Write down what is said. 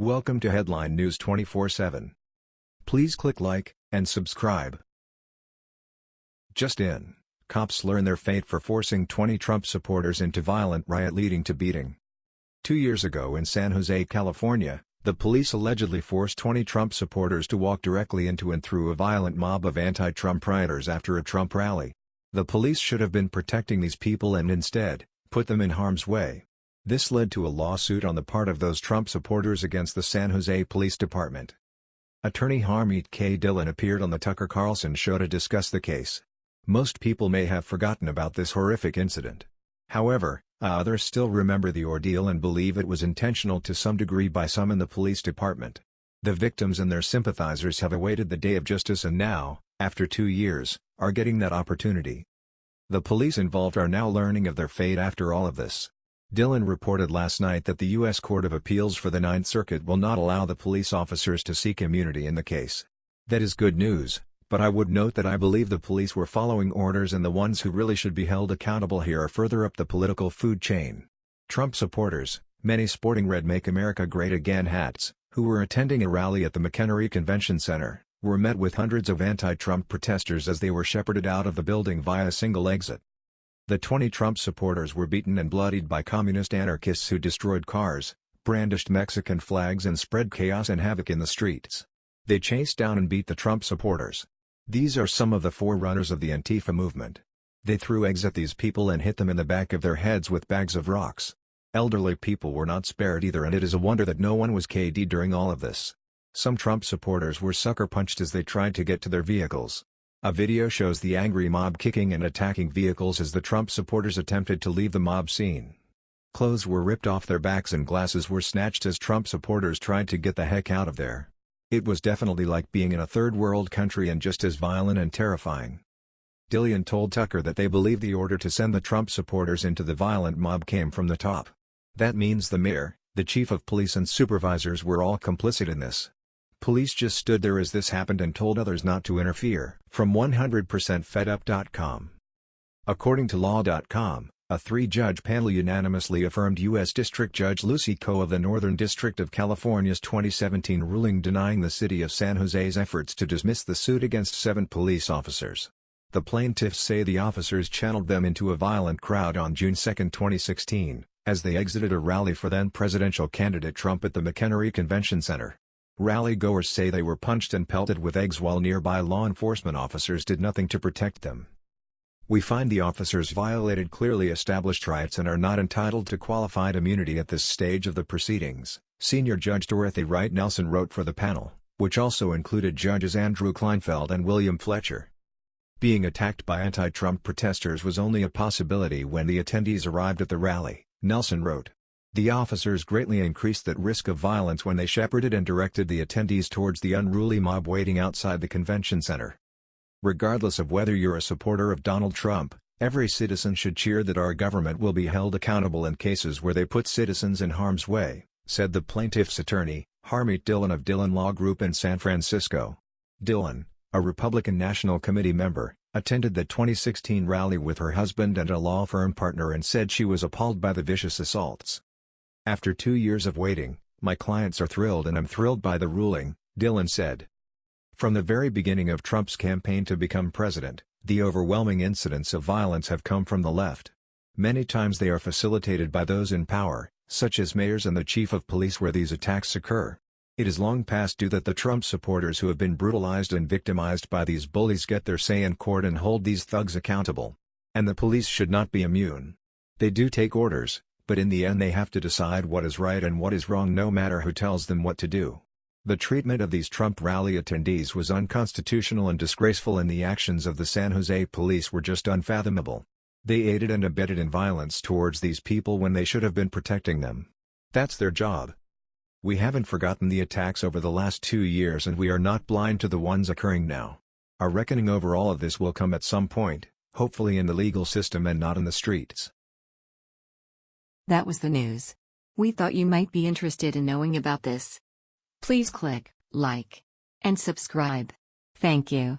Welcome to Headline News 24/7. Please click like and subscribe. Just in, cops learn their fate for forcing 20 Trump supporters into violent riot leading to beating. Two years ago in San Jose, California, the police allegedly forced 20 Trump supporters to walk directly into and through a violent mob of anti-Trump rioters after a Trump rally. The police should have been protecting these people and instead, put them in harm's way. This led to a lawsuit on the part of those Trump supporters against the San Jose Police Department. Attorney Harmeet K. Dillon appeared on the Tucker Carlson show to discuss the case. Most people may have forgotten about this horrific incident. However, uh, others still remember the ordeal and believe it was intentional to some degree by some in the police department. The victims and their sympathizers have awaited the day of justice and now, after two years, are getting that opportunity. The police involved are now learning of their fate after all of this. Dillon reported last night that the U.S. Court of Appeals for the Ninth Circuit will not allow the police officers to seek immunity in the case. That is good news, but I would note that I believe the police were following orders and the ones who really should be held accountable here are further up the political food chain. Trump supporters, many sporting red Make America Great Again hats, who were attending a rally at the McEnery Convention Center, were met with hundreds of anti-Trump protesters as they were shepherded out of the building via a single exit. The 20 Trump supporters were beaten and bloodied by communist anarchists who destroyed cars, brandished Mexican flags and spread chaos and havoc in the streets. They chased down and beat the Trump supporters. These are some of the forerunners of the Antifa movement. They threw eggs at these people and hit them in the back of their heads with bags of rocks. Elderly people were not spared either and it is a wonder that no one was KD during all of this. Some Trump supporters were sucker punched as they tried to get to their vehicles. A video shows the angry mob kicking and attacking vehicles as the Trump supporters attempted to leave the mob scene. Clothes were ripped off their backs and glasses were snatched as Trump supporters tried to get the heck out of there. It was definitely like being in a third world country and just as violent and terrifying. Dillon told Tucker that they believe the order to send the Trump supporters into the violent mob came from the top. That means the mayor, the chief of police and supervisors were all complicit in this. Police just stood there as this happened and told others not to interfere. From 100%fedup.com. According to Law.com, a three-judge panel unanimously affirmed U.S. District Judge Lucy Koh of the Northern District of California's 2017 ruling denying the city of San Jose's efforts to dismiss the suit against seven police officers. The plaintiffs say the officers channeled them into a violent crowd on June 2, 2016, as they exited a rally for then-presidential candidate Trump at the McEnery Convention Center. Rally-goers say they were punched and pelted with eggs while nearby law enforcement officers did nothing to protect them. We find the officers violated clearly established rights and are not entitled to qualified immunity at this stage of the proceedings, Senior Judge Dorothy Wright Nelson wrote for the panel, which also included Judges Andrew Kleinfeld and William Fletcher. Being attacked by anti-Trump protesters was only a possibility when the attendees arrived at the rally, Nelson wrote. The officers greatly increased that risk of violence when they shepherded and directed the attendees towards the unruly mob waiting outside the convention center. Regardless of whether you're a supporter of Donald Trump, every citizen should cheer that our government will be held accountable in cases where they put citizens in harm's way, said the plaintiff's attorney, Harmeet Dillon of Dillon Law Group in San Francisco. Dillon, a Republican National Committee member, attended the 2016 rally with her husband and a law firm partner and said she was appalled by the vicious assaults. After two years of waiting, my clients are thrilled and I'm thrilled by the ruling, Dillon said. From the very beginning of Trump's campaign to become president, the overwhelming incidents of violence have come from the left. Many times they are facilitated by those in power, such as mayors and the chief of police where these attacks occur. It is long past due that the Trump supporters who have been brutalized and victimized by these bullies get their say in court and hold these thugs accountable. And the police should not be immune. They do take orders, but in the end they have to decide what is right and what is wrong no matter who tells them what to do. The treatment of these Trump rally attendees was unconstitutional and disgraceful and the actions of the San Jose police were just unfathomable. They aided and abetted in violence towards these people when they should have been protecting them. That's their job. We haven't forgotten the attacks over the last two years and we are not blind to the ones occurring now. A reckoning over all of this will come at some point, hopefully in the legal system and not in the streets. That was the news. We thought you might be interested in knowing about this. Please click like and subscribe. Thank you.